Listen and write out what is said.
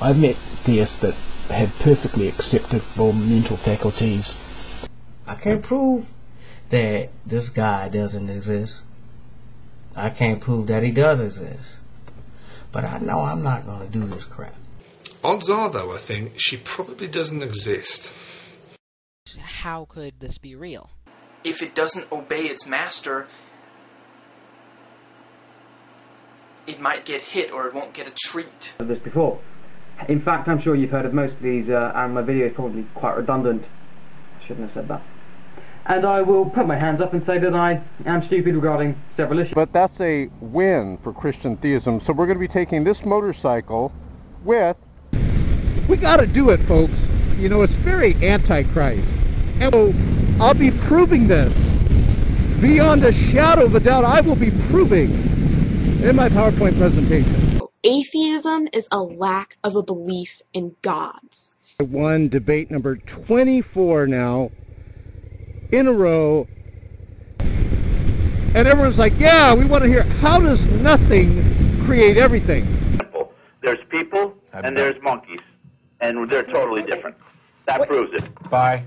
I've met theists that have perfectly acceptable mental faculties. I can't prove that this guy doesn't exist. I can't prove that he does exist. But I know I'm not going to do this crap. Odds are, though, I think, she probably doesn't exist. How could this be real? If it doesn't obey its master, it might get hit or it won't get a treat. Of this before. In fact, I'm sure you've heard of most of these, uh, and my video is probably quite redundant. I shouldn't have said that. And I will put my hands up and say that I am stupid regarding several issues. But that's a win for Christian theism. So we're going to be taking this motorcycle with. We got to do it, folks. You know, it's very antichrist. And so I'll be proving this. Beyond a shadow of a doubt, I will be proving in my PowerPoint presentation. Atheism is a lack of a belief in gods. One debate number 24 now in a row. And everyone's like, yeah, we want to hear how does nothing create everything? There's people and there's monkeys, and they're totally different. That proves it. Bye.